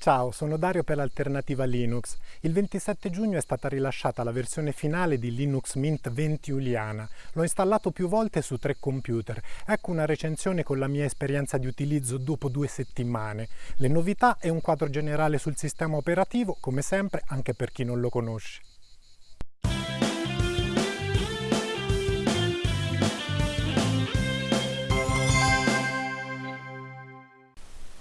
Ciao, sono Dario per l'Alternativa Linux. Il 27 giugno è stata rilasciata la versione finale di Linux Mint 20 Juliana. L'ho installato più volte su tre computer. Ecco una recensione con la mia esperienza di utilizzo dopo due settimane. Le novità e un quadro generale sul sistema operativo, come sempre, anche per chi non lo conosce.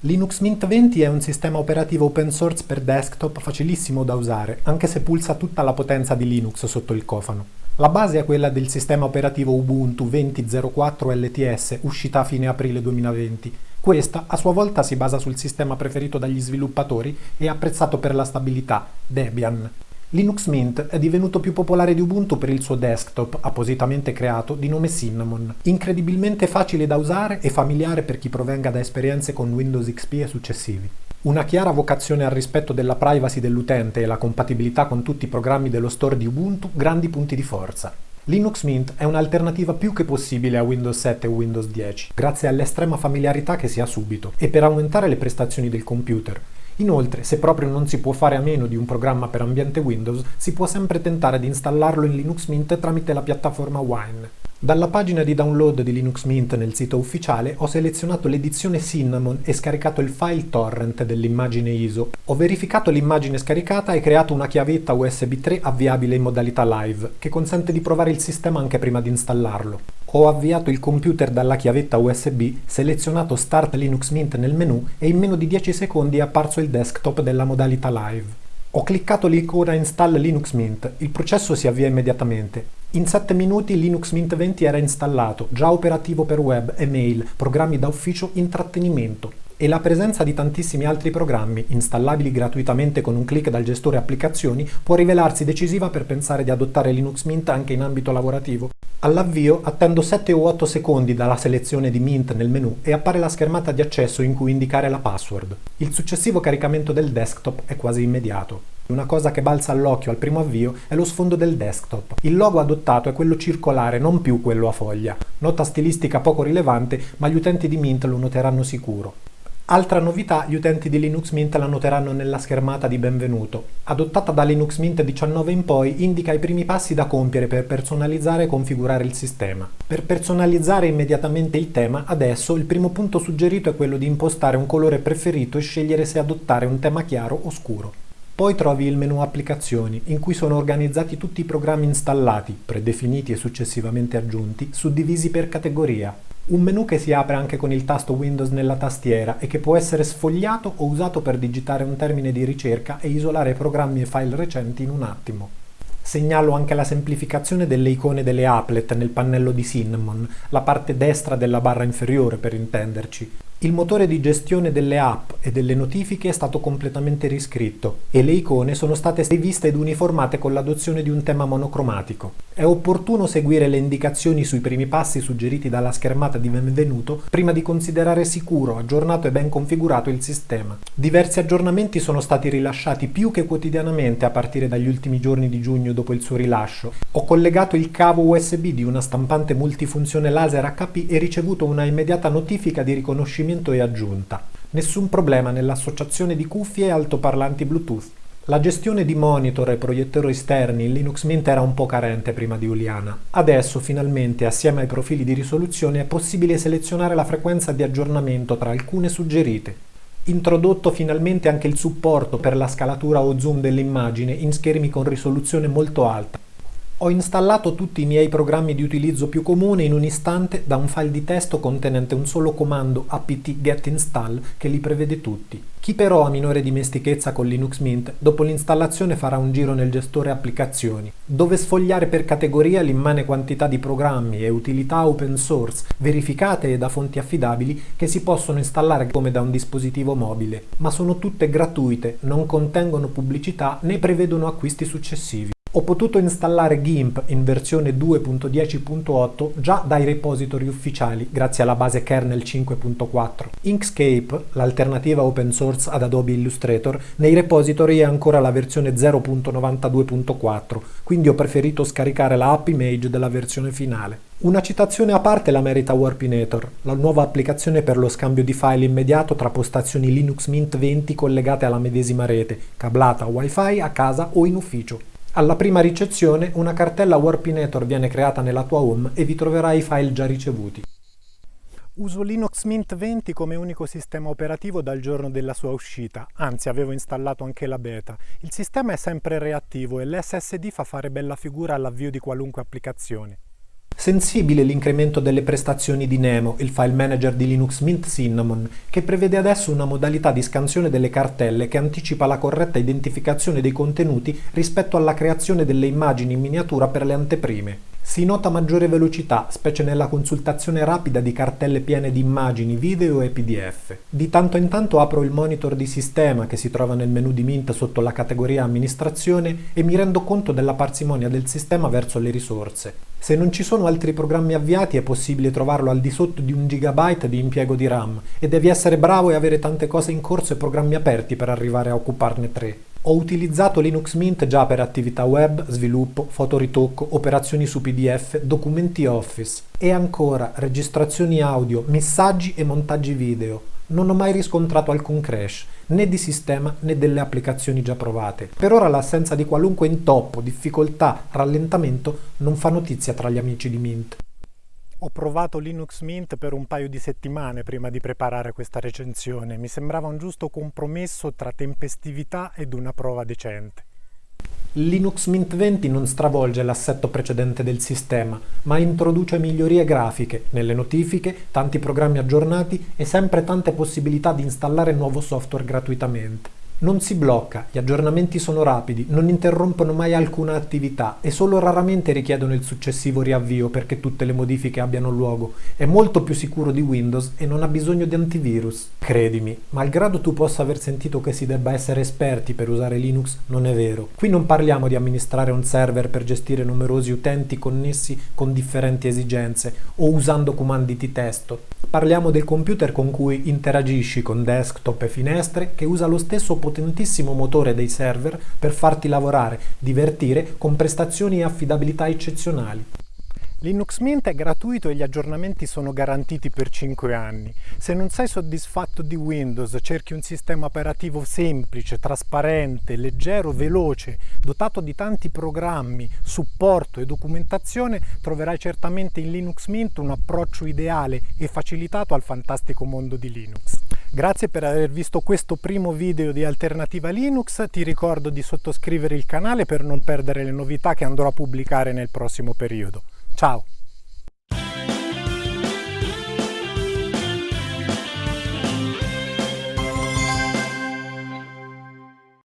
Linux Mint 20 è un sistema operativo open source per desktop facilissimo da usare, anche se pulsa tutta la potenza di Linux sotto il cofano. La base è quella del sistema operativo Ubuntu 20.04 LTS, uscita a fine aprile 2020. Questa a sua volta si basa sul sistema preferito dagli sviluppatori e apprezzato per la stabilità, Debian. Linux Mint è divenuto più popolare di Ubuntu per il suo desktop, appositamente creato, di nome Cinnamon. Incredibilmente facile da usare e familiare per chi provenga da esperienze con Windows XP e successivi. Una chiara vocazione al rispetto della privacy dell'utente e la compatibilità con tutti i programmi dello store di Ubuntu, grandi punti di forza. Linux Mint è un'alternativa più che possibile a Windows 7 o Windows 10, grazie all'estrema familiarità che si ha subito, e per aumentare le prestazioni del computer, Inoltre, se proprio non si può fare a meno di un programma per ambiente Windows, si può sempre tentare di installarlo in Linux Mint tramite la piattaforma Wine. Dalla pagina di download di Linux Mint nel sito ufficiale ho selezionato l'edizione Cinnamon e scaricato il file torrent dell'immagine ISO. Ho verificato l'immagine scaricata e creato una chiavetta USB 3 avviabile in modalità live, che consente di provare il sistema anche prima di installarlo. Ho avviato il computer dalla chiavetta USB, selezionato Start Linux Mint nel menu e in meno di 10 secondi è apparso il desktop della modalità live. Ho cliccato l'icona Install Linux Mint, il processo si avvia immediatamente. In 7 minuti Linux Mint 20 era installato, già operativo per web, email, programmi da ufficio, intrattenimento e la presenza di tantissimi altri programmi, installabili gratuitamente con un clic dal gestore applicazioni, può rivelarsi decisiva per pensare di adottare Linux Mint anche in ambito lavorativo. All'avvio attendo 7 o 8 secondi dalla selezione di Mint nel menu e appare la schermata di accesso in cui indicare la password. Il successivo caricamento del desktop è quasi immediato. Una cosa che balza all'occhio al primo avvio è lo sfondo del desktop. Il logo adottato è quello circolare, non più quello a foglia. Nota stilistica poco rilevante, ma gli utenti di Mint lo noteranno sicuro. Altra novità, gli utenti di Linux Mint la noteranno nella schermata di benvenuto. Adottata da Linux Mint 19 in poi, indica i primi passi da compiere per personalizzare e configurare il sistema. Per personalizzare immediatamente il tema, adesso il primo punto suggerito è quello di impostare un colore preferito e scegliere se adottare un tema chiaro o scuro. Poi trovi il menu applicazioni, in cui sono organizzati tutti i programmi installati, predefiniti e successivamente aggiunti, suddivisi per categoria. Un menu che si apre anche con il tasto Windows nella tastiera e che può essere sfogliato o usato per digitare un termine di ricerca e isolare programmi e file recenti in un attimo. Segnalo anche la semplificazione delle icone delle applet nel pannello di Cinnamon, la parte destra della barra inferiore per intenderci, il motore di gestione delle app e delle notifiche è stato completamente riscritto e le icone sono state riviste ed uniformate con l'adozione di un tema monocromatico. È opportuno seguire le indicazioni sui primi passi suggeriti dalla schermata di benvenuto prima di considerare sicuro, aggiornato e ben configurato il sistema. Diversi aggiornamenti sono stati rilasciati più che quotidianamente a partire dagli ultimi giorni di giugno dopo il suo rilascio. Ho collegato il cavo USB di una stampante multifunzione laser HP e ricevuto una immediata notifica di riconoscimento e aggiunta. Nessun problema nell'associazione di cuffie e altoparlanti Bluetooth. La gestione di monitor e proiettori esterni in Linux Mint era un po' carente prima di Juliana. Adesso finalmente assieme ai profili di risoluzione è possibile selezionare la frequenza di aggiornamento tra alcune suggerite. Introdotto finalmente anche il supporto per la scalatura o zoom dell'immagine in schermi con risoluzione molto alta. Ho installato tutti i miei programmi di utilizzo più comune in un istante da un file di testo contenente un solo comando apt get install che li prevede tutti. Chi però ha minore dimestichezza con Linux Mint, dopo l'installazione farà un giro nel gestore applicazioni, dove sfogliare per categoria l'immane quantità di programmi e utilità open source verificate e da fonti affidabili che si possono installare come da un dispositivo mobile, ma sono tutte gratuite, non contengono pubblicità né prevedono acquisti successivi. Ho potuto installare GIMP in versione 2.10.8 già dai repository ufficiali grazie alla base kernel 5.4. Inkscape, l'alternativa open source ad Adobe Illustrator, nei repository è ancora la versione 0.92.4, quindi ho preferito scaricare la app image della versione finale. Una citazione a parte la merita Warpinator, la nuova applicazione per lo scambio di file immediato tra postazioni Linux Mint 20 collegate alla medesima rete, cablata Wi-Fi a casa o in ufficio. Alla prima ricezione una cartella Warpinator viene creata nella tua home e vi troverai i file già ricevuti. Uso Linux Mint 20 come unico sistema operativo dal giorno della sua uscita, anzi avevo installato anche la beta. Il sistema è sempre reattivo e l'SSD fa fare bella figura all'avvio di qualunque applicazione. Sensibile l'incremento delle prestazioni di Nemo, il file manager di Linux Mint Cinnamon, che prevede adesso una modalità di scansione delle cartelle che anticipa la corretta identificazione dei contenuti rispetto alla creazione delle immagini in miniatura per le anteprime. Si nota maggiore velocità, specie nella consultazione rapida di cartelle piene di immagini, video e pdf. Di tanto in tanto apro il monitor di sistema che si trova nel menu di Mint sotto la categoria amministrazione e mi rendo conto della parsimonia del sistema verso le risorse. Se non ci sono altri programmi avviati è possibile trovarlo al di sotto di un gigabyte di impiego di RAM e devi essere bravo e avere tante cose in corso e programmi aperti per arrivare a occuparne tre. Ho utilizzato Linux Mint già per attività web, sviluppo, fotoritocco, operazioni su PDF, documenti Office e ancora registrazioni audio, messaggi e montaggi video. Non ho mai riscontrato alcun crash, né di sistema né delle applicazioni già provate. Per ora l'assenza di qualunque intoppo, difficoltà, rallentamento non fa notizia tra gli amici di Mint. Ho provato Linux Mint per un paio di settimane prima di preparare questa recensione. Mi sembrava un giusto compromesso tra tempestività ed una prova decente. Linux Mint 20 non stravolge l'assetto precedente del sistema, ma introduce migliorie grafiche, nelle notifiche, tanti programmi aggiornati e sempre tante possibilità di installare nuovo software gratuitamente. Non si blocca, gli aggiornamenti sono rapidi, non interrompono mai alcuna attività e solo raramente richiedono il successivo riavvio perché tutte le modifiche abbiano luogo. È molto più sicuro di Windows e non ha bisogno di antivirus. Credimi, malgrado tu possa aver sentito che si debba essere esperti per usare Linux, non è vero. Qui non parliamo di amministrare un server per gestire numerosi utenti connessi con differenti esigenze o usando comandi di testo. Parliamo del computer con cui interagisci con desktop e finestre che usa lo stesso potenziale potentissimo motore dei server per farti lavorare, divertire con prestazioni e affidabilità eccezionali. Linux Mint è gratuito e gli aggiornamenti sono garantiti per 5 anni. Se non sei soddisfatto di Windows, cerchi un sistema operativo semplice, trasparente, leggero, veloce, dotato di tanti programmi, supporto e documentazione, troverai certamente in Linux Mint un approccio ideale e facilitato al fantastico mondo di Linux. Grazie per aver visto questo primo video di Alternativa Linux, ti ricordo di sottoscrivere il canale per non perdere le novità che andrò a pubblicare nel prossimo periodo. Ciao!